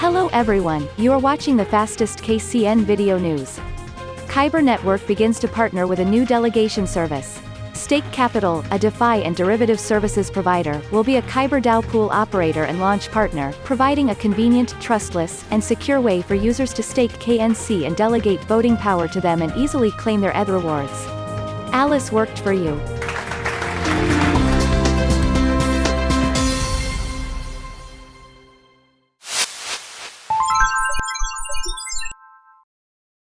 Hello everyone, you are watching the fastest KCN video news. Kyber Network begins to partner with a new delegation service. Stake Capital, a DeFi and derivative services provider, will be a Kyber DAO pool operator and launch partner, providing a convenient, trustless, and secure way for users to stake KNC and delegate voting power to them and easily claim their ETH rewards. Alice worked for you.